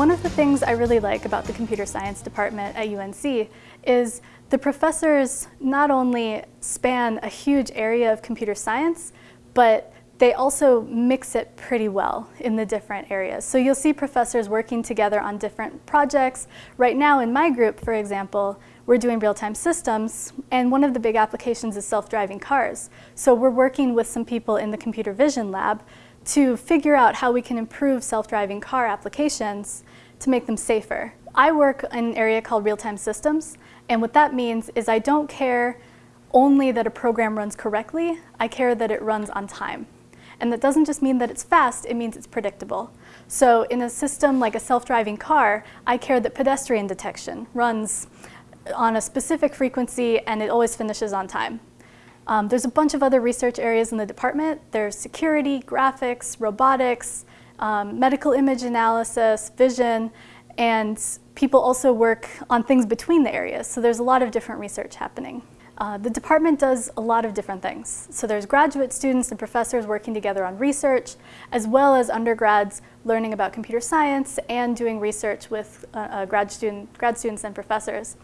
One of the things I really like about the computer science department at UNC is the professors not only span a huge area of computer science, but they also mix it pretty well in the different areas. So you'll see professors working together on different projects. Right now in my group, for example, we're doing real-time systems, and one of the big applications is self-driving cars. So we're working with some people in the computer vision lab to figure out how we can improve self-driving car applications to make them safer. I work in an area called real-time systems, and what that means is I don't care only that a program runs correctly, I care that it runs on time. And that doesn't just mean that it's fast, it means it's predictable. So in a system like a self-driving car, I care that pedestrian detection runs on a specific frequency and it always finishes on time. Um, there's a bunch of other research areas in the department. There's security, graphics, robotics, um, medical image analysis, vision, and people also work on things between the areas. So there's a lot of different research happening. Uh, the department does a lot of different things. So there's graduate students and professors working together on research, as well as undergrads learning about computer science and doing research with uh, uh, grad, student, grad students and professors.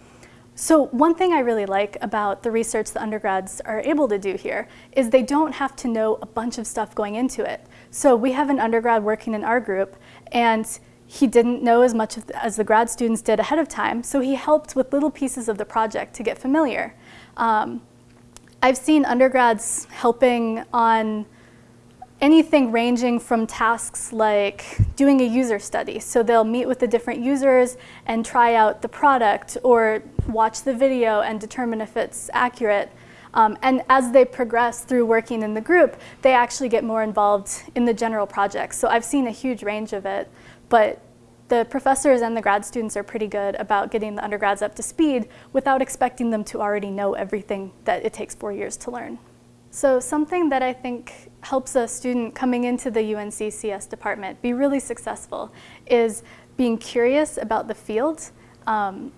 So one thing I really like about the research the undergrads are able to do here is they don't have to know a bunch of stuff going into it. So we have an undergrad working in our group and he didn't know as much as the grad students did ahead of time, so he helped with little pieces of the project to get familiar. Um, I've seen undergrads helping on anything ranging from tasks like doing a user study. So they'll meet with the different users and try out the product or watch the video and determine if it's accurate. Um, and as they progress through working in the group, they actually get more involved in the general project. So I've seen a huge range of it, but the professors and the grad students are pretty good about getting the undergrads up to speed without expecting them to already know everything that it takes four years to learn. So something that I think helps a student coming into the UNC CS department be really successful is being curious about the field. Um,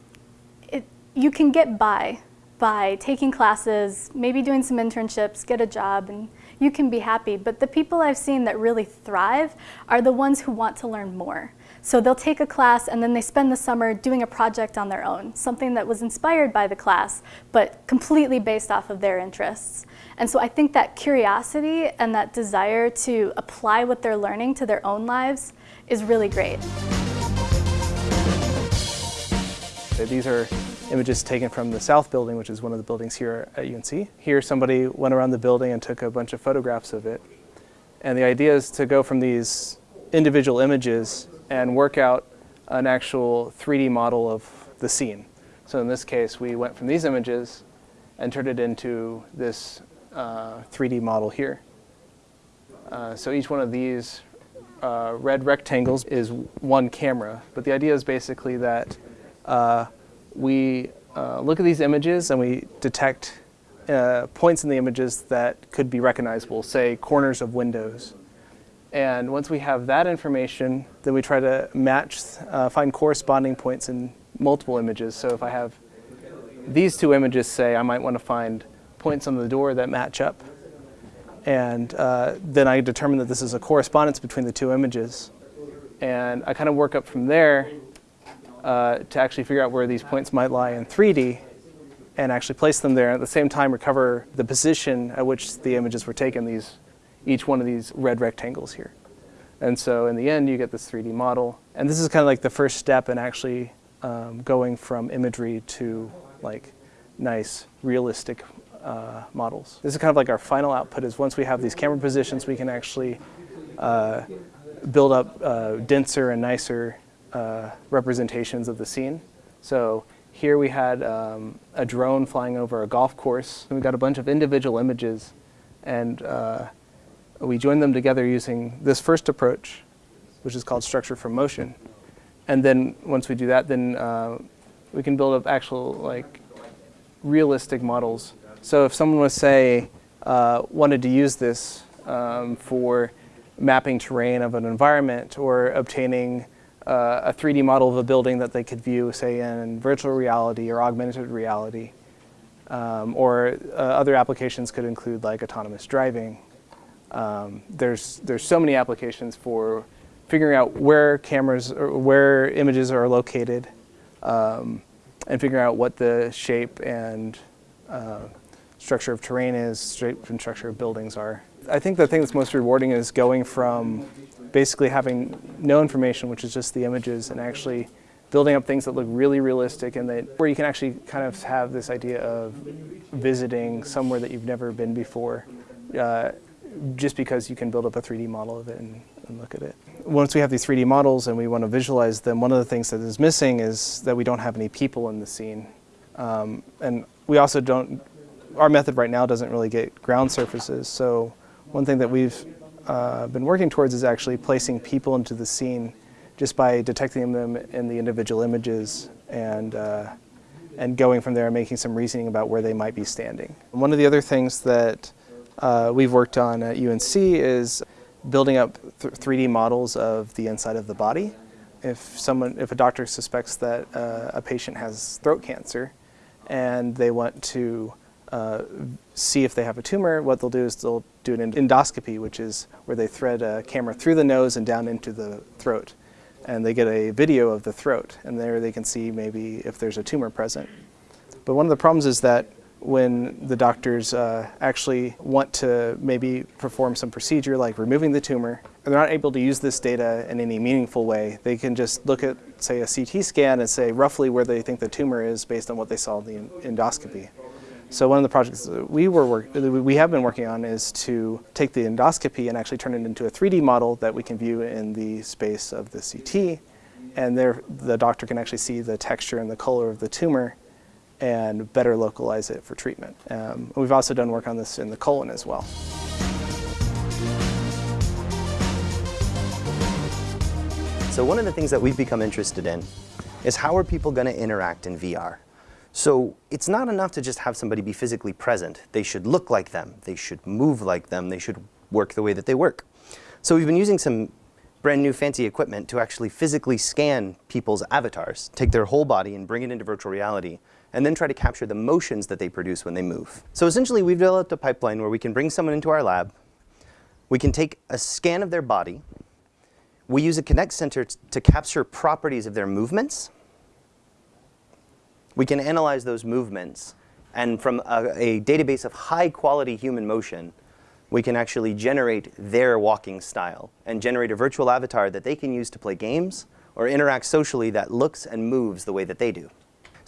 it, you can get by by taking classes, maybe doing some internships, get a job, and you can be happy. But the people I've seen that really thrive are the ones who want to learn more. So they'll take a class and then they spend the summer doing a project on their own, something that was inspired by the class, but completely based off of their interests. And so I think that curiosity and that desire to apply what they're learning to their own lives is really great. These are images taken from the South Building, which is one of the buildings here at UNC. Here somebody went around the building and took a bunch of photographs of it. And the idea is to go from these individual images and work out an actual 3D model of the scene. So in this case, we went from these images and turned it into this uh, 3D model here. Uh, so each one of these uh, red rectangles is one camera, but the idea is basically that uh, we uh, look at these images and we detect uh, points in the images that could be recognizable, say corners of windows. And once we have that information, then we try to match, uh, find corresponding points in multiple images. So if I have these two images, say, I might want to find points on the door that match up. And uh, then I determine that this is a correspondence between the two images. And I kind of work up from there uh, to actually figure out where these points might lie in 3D and actually place them there. At the same time, recover the position at which the images were taken, these each one of these red rectangles here. And so in the end, you get this 3D model. And this is kind of like the first step in actually um, going from imagery to like nice, realistic uh, models. This is kind of like our final output is once we have these camera positions, we can actually uh, build up uh, denser and nicer uh, representations of the scene. So here we had um, a drone flying over a golf course. And we got a bunch of individual images and uh, we join them together using this first approach, which is called structure from motion. And then once we do that, then uh, we can build up actual like realistic models. So if someone was say uh, wanted to use this um, for mapping terrain of an environment or obtaining uh, a 3D model of a building that they could view, say, in virtual reality or augmented reality. Um, or uh, other applications could include like autonomous driving um, there's, there's so many applications for figuring out where cameras or where images are located um, and figuring out what the shape and uh, structure of terrain is, shape and structure of buildings are. I think the thing that's most rewarding is going from basically having no information, which is just the images, and actually building up things that look really realistic and that where you can actually kind of have this idea of visiting somewhere that you've never been before uh, just because you can build up a 3D model of it and, and, look at it. Once we have these 3D models and we want to visualize them, one of the things that is missing is that we don't have any people in the scene. Um, and we also don't, our method right now doesn't really get ground surfaces. So one thing that we've uh, been working towards is actually placing people into the scene just by detecting them in the individual images and, uh, and going from there and making some reasoning about where they might be standing. One of the other things that uh, we've worked on at UNC is building up th 3D models of the inside of the body. If someone, if a doctor suspects that uh, a patient has throat cancer and they want to uh, see if they have a tumor, what they'll do is they'll do an endoscopy, which is where they thread a camera through the nose and down into the throat. And they get a video of the throat, and there they can see maybe if there's a tumor present. But one of the problems is that when the doctors uh, actually want to maybe perform some procedure like removing the tumor, they're not able to use this data in any meaningful way. They can just look at, say, a CT scan and say roughly where they think the tumor is based on what they saw in the endoscopy. So one of the projects we were work, we have been working on is to take the endoscopy and actually turn it into a 3D model that we can view in the space of the CT, and there the doctor can actually see the texture and the color of the tumor and better localize it for treatment. Um, we've also done work on this in the colon as well. So one of the things that we've become interested in is how are people going to interact in VR? So it's not enough to just have somebody be physically present. They should look like them. They should move like them. They should work the way that they work. So we've been using some brand new fancy equipment to actually physically scan people's avatars, take their whole body and bring it into virtual reality and then try to capture the motions that they produce when they move. So essentially we've developed a pipeline where we can bring someone into our lab, we can take a scan of their body, we use a Kinect sensor to capture properties of their movements, we can analyze those movements, and from a, a database of high quality human motion, we can actually generate their walking style and generate a virtual avatar that they can use to play games or interact socially that looks and moves the way that they do.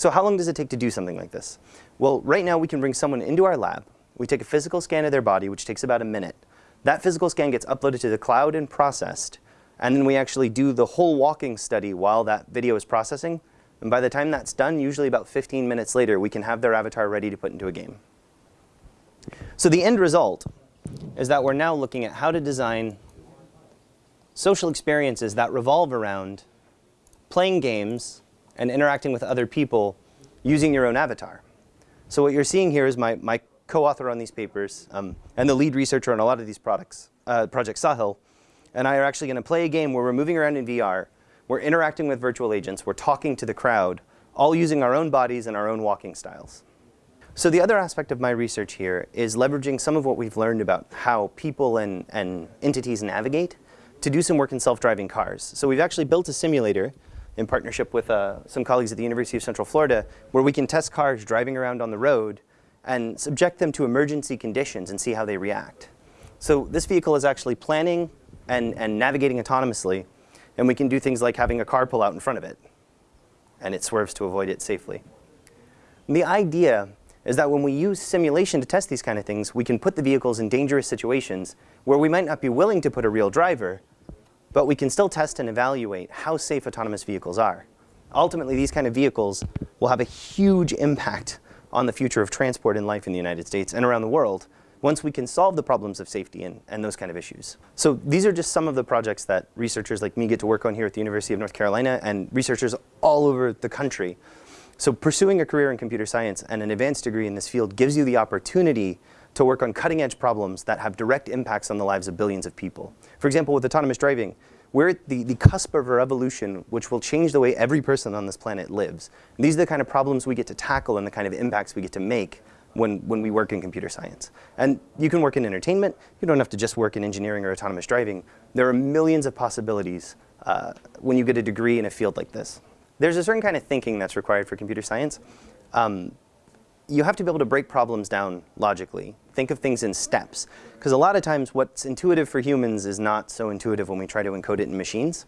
So how long does it take to do something like this? Well, right now we can bring someone into our lab. We take a physical scan of their body, which takes about a minute. That physical scan gets uploaded to the cloud and processed. And then we actually do the whole walking study while that video is processing. And by the time that's done, usually about 15 minutes later, we can have their avatar ready to put into a game. So the end result is that we're now looking at how to design social experiences that revolve around playing games and interacting with other people using your own avatar. So what you're seeing here is my, my co-author on these papers um, and the lead researcher on a lot of these products, uh, Project Sahil, and I are actually going to play a game where we're moving around in VR, we're interacting with virtual agents, we're talking to the crowd, all using our own bodies and our own walking styles. So the other aspect of my research here is leveraging some of what we've learned about how people and, and entities navigate to do some work in self-driving cars. So we've actually built a simulator in partnership with uh, some colleagues at the University of Central Florida, where we can test cars driving around on the road and subject them to emergency conditions and see how they react. So this vehicle is actually planning and, and navigating autonomously, and we can do things like having a car pull out in front of it, and it swerves to avoid it safely. And the idea is that when we use simulation to test these kind of things, we can put the vehicles in dangerous situations where we might not be willing to put a real driver, but we can still test and evaluate how safe autonomous vehicles are. Ultimately, these kind of vehicles will have a huge impact on the future of transport and life in the United States and around the world once we can solve the problems of safety and, and those kind of issues. So these are just some of the projects that researchers like me get to work on here at the University of North Carolina and researchers all over the country. So pursuing a career in computer science and an advanced degree in this field gives you the opportunity to work on cutting edge problems that have direct impacts on the lives of billions of people. For example, with autonomous driving, we're at the, the cusp of a revolution which will change the way every person on this planet lives. And these are the kind of problems we get to tackle and the kind of impacts we get to make when, when we work in computer science. And you can work in entertainment. You don't have to just work in engineering or autonomous driving. There are millions of possibilities uh, when you get a degree in a field like this. There's a certain kind of thinking that's required for computer science. Um, you have to be able to break problems down logically. Think of things in steps. Because a lot of times what's intuitive for humans is not so intuitive when we try to encode it in machines.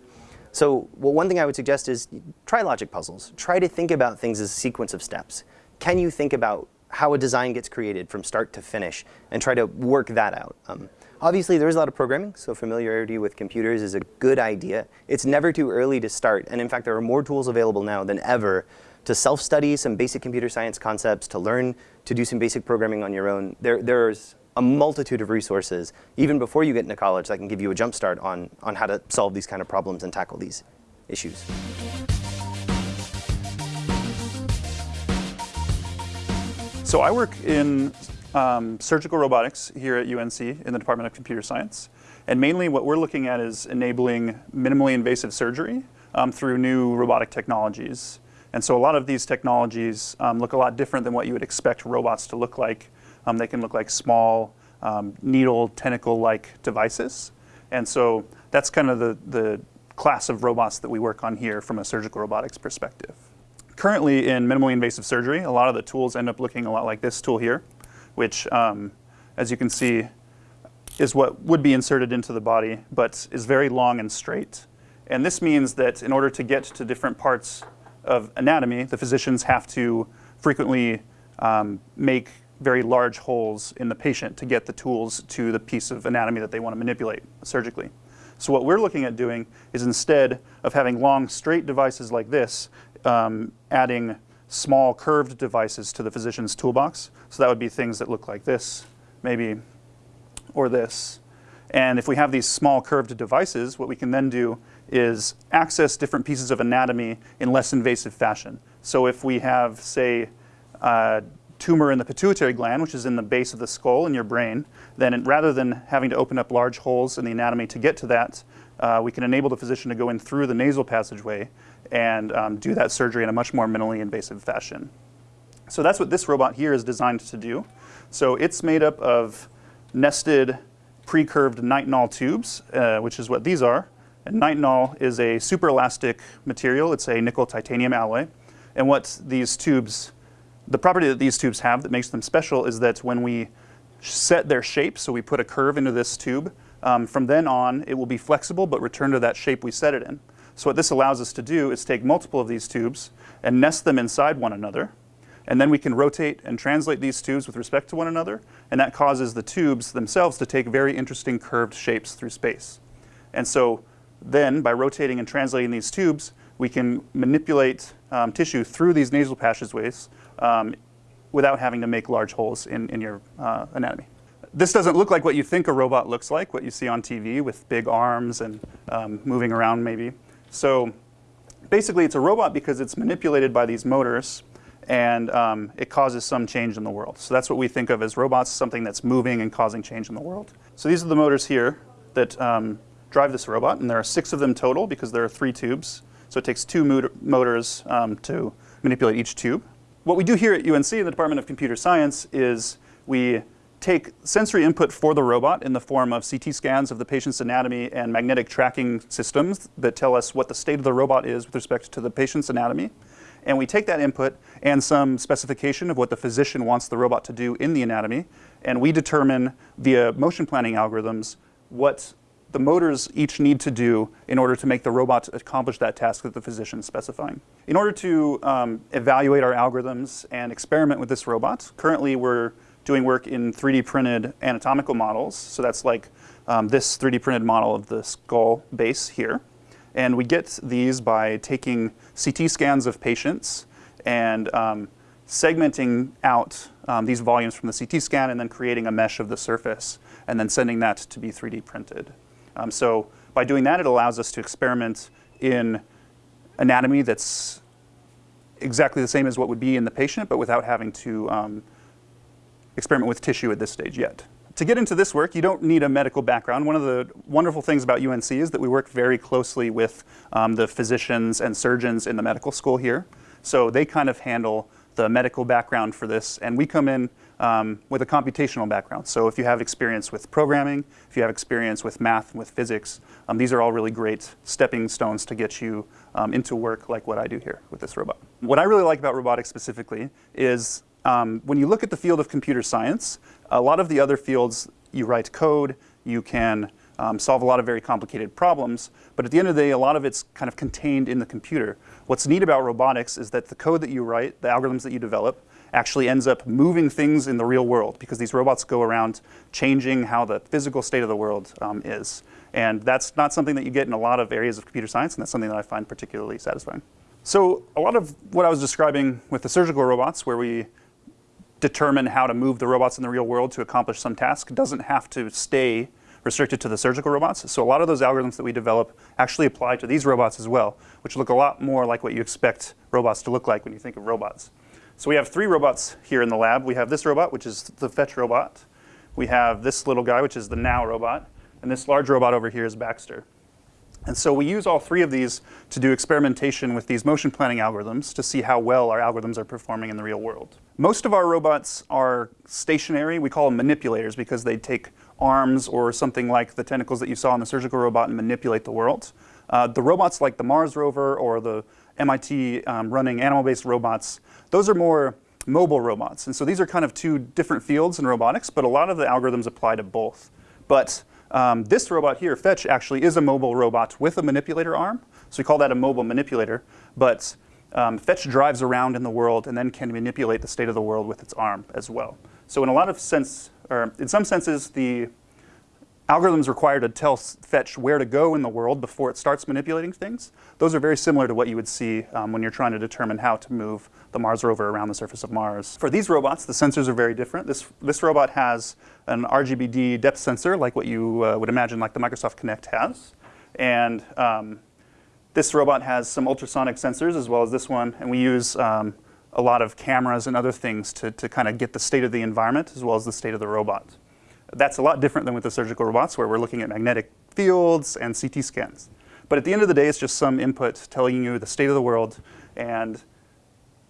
So well, one thing I would suggest is try logic puzzles. Try to think about things as a sequence of steps. Can you think about how a design gets created from start to finish and try to work that out? Um, obviously, there is a lot of programming, so familiarity with computers is a good idea. It's never too early to start, and in fact, there are more tools available now than ever to self-study some basic computer science concepts, to learn to do some basic programming on your own. There, there's a multitude of resources, even before you get into college, that can give you a jump start on, on how to solve these kind of problems and tackle these issues. So I work in um, surgical robotics here at UNC in the Department of Computer Science. And mainly what we're looking at is enabling minimally invasive surgery um, through new robotic technologies. And so a lot of these technologies um, look a lot different than what you would expect robots to look like um, they can look like small um, needle tentacle-like devices. And so that's kind of the, the class of robots that we work on here from a surgical robotics perspective. Currently in minimally invasive surgery, a lot of the tools end up looking a lot like this tool here, which um, as you can see is what would be inserted into the body, but is very long and straight. And this means that in order to get to different parts of anatomy, the physicians have to frequently um, make very large holes in the patient to get the tools to the piece of anatomy that they want to manipulate surgically. So what we're looking at doing is instead of having long straight devices like this, um, adding small curved devices to the physician's toolbox. So that would be things that look like this, maybe, or this. And if we have these small curved devices, what we can then do is access different pieces of anatomy in less invasive fashion. So if we have, say, a tumor in the pituitary gland, which is in the base of the skull in your brain, then rather than having to open up large holes in the anatomy to get to that, uh, we can enable the physician to go in through the nasal passageway and um, do that surgery in a much more minimally invasive fashion. So that's what this robot here is designed to do. So it's made up of nested pre-curved nitinol tubes, uh, which is what these are. And nitinol is a super elastic material. It's a nickel titanium alloy. And what these tubes the property that these tubes have that makes them special is that when we set their shape, so we put a curve into this tube, um, from then on it will be flexible but return to that shape we set it in. So what this allows us to do is take multiple of these tubes and nest them inside one another. And then we can rotate and translate these tubes with respect to one another. And that causes the tubes themselves to take very interesting curved shapes through space. And so then by rotating and translating these tubes, we can manipulate um, tissue through these nasal passageways um, without having to make large holes in, in your uh, anatomy. This doesn't look like what you think a robot looks like, what you see on TV with big arms and um, moving around maybe. So basically it's a robot because it's manipulated by these motors and um, it causes some change in the world. So that's what we think of as robots, something that's moving and causing change in the world. So these are the motors here that um, drive this robot, and there are six of them total because there are three tubes. So it takes two motors um, to manipulate each tube. What we do here at UNC in the Department of Computer Science is we take sensory input for the robot in the form of CT scans of the patient's anatomy and magnetic tracking systems that tell us what the state of the robot is with respect to the patient's anatomy. And we take that input and some specification of what the physician wants the robot to do in the anatomy, and we determine via motion planning algorithms what the motors each need to do in order to make the robot accomplish that task that the physician is specifying. In order to um, evaluate our algorithms and experiment with this robot, currently we're doing work in 3D printed anatomical models. So that's like um, this 3D printed model of the skull base here. And we get these by taking CT scans of patients and um, segmenting out um, these volumes from the CT scan and then creating a mesh of the surface and then sending that to be 3D printed. Um, so by doing that, it allows us to experiment in anatomy that's exactly the same as what would be in the patient, but without having to um, experiment with tissue at this stage yet. To get into this work, you don't need a medical background. One of the wonderful things about UNC is that we work very closely with um, the physicians and surgeons in the medical school here. So they kind of handle the medical background for this, and we come in um, with a computational background. So if you have experience with programming, if you have experience with math, with physics, um, these are all really great stepping stones to get you um, into work like what I do here with this robot. What I really like about robotics specifically is um, when you look at the field of computer science, a lot of the other fields, you write code, you can um, solve a lot of very complicated problems, but at the end of the day, a lot of it's kind of contained in the computer. What's neat about robotics is that the code that you write, the algorithms that you develop, actually ends up moving things in the real world because these robots go around changing how the physical state of the world um, is. And that's not something that you get in a lot of areas of computer science, and that's something that I find particularly satisfying. So a lot of what I was describing with the surgical robots, where we determine how to move the robots in the real world to accomplish some task, doesn't have to stay restricted to the surgical robots. So a lot of those algorithms that we develop actually apply to these robots as well, which look a lot more like what you expect robots to look like when you think of robots. So we have three robots here in the lab. We have this robot, which is the fetch robot. We have this little guy, which is the NAO robot. And this large robot over here is Baxter. And so we use all three of these to do experimentation with these motion planning algorithms to see how well our algorithms are performing in the real world. Most of our robots are stationary. We call them manipulators because they take arms or something like the tentacles that you saw in the surgical robot and manipulate the world. Uh, the robots like the Mars rover or the MIT um, running animal-based robots, those are more mobile robots. And so these are kind of two different fields in robotics, but a lot of the algorithms apply to both. But um, this robot here, Fetch, actually is a mobile robot with a manipulator arm. So we call that a mobile manipulator. But um, Fetch drives around in the world and then can manipulate the state of the world with its arm as well. So in a lot of sense, or in some senses, the algorithms required to tell Fetch where to go in the world before it starts manipulating things, those are very similar to what you would see um, when you're trying to determine how to move the Mars rover around the surface of Mars. For these robots, the sensors are very different. This, this robot has an RGBD depth sensor, like what you uh, would imagine like the Microsoft Kinect has. And um, this robot has some ultrasonic sensors as well as this one, and we use um, a lot of cameras and other things to, to kind of get the state of the environment as well as the state of the robot. That's a lot different than with the surgical robots where we're looking at magnetic fields and CT scans. But at the end of the day, it's just some input telling you the state of the world and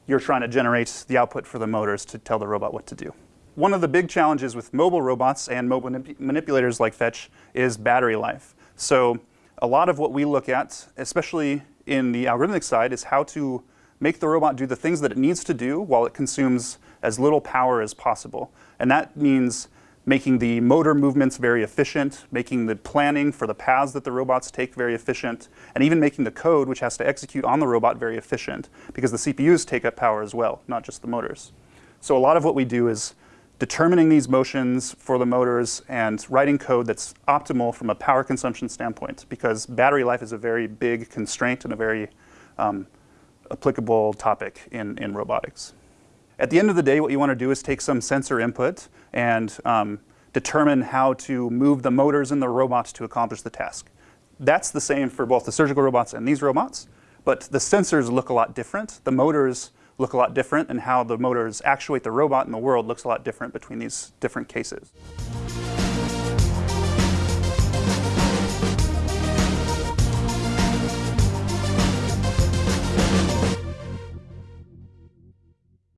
you're trying to generate the output for the motors to tell the robot what to do. One of the big challenges with mobile robots and mobile manip manipulators like Fetch is battery life. So a lot of what we look at, especially in the algorithmic side, is how to make the robot do the things that it needs to do while it consumes as little power as possible. And that means making the motor movements very efficient, making the planning for the paths that the robots take very efficient, and even making the code which has to execute on the robot very efficient, because the CPUs take up power as well, not just the motors. So a lot of what we do is determining these motions for the motors and writing code that's optimal from a power consumption standpoint, because battery life is a very big constraint and a very um, applicable topic in, in robotics. At the end of the day, what you want to do is take some sensor input and um, determine how to move the motors in the robots to accomplish the task. That's the same for both the surgical robots and these robots, but the sensors look a lot different. The motors look a lot different, and how the motors actuate the robot in the world looks a lot different between these different cases.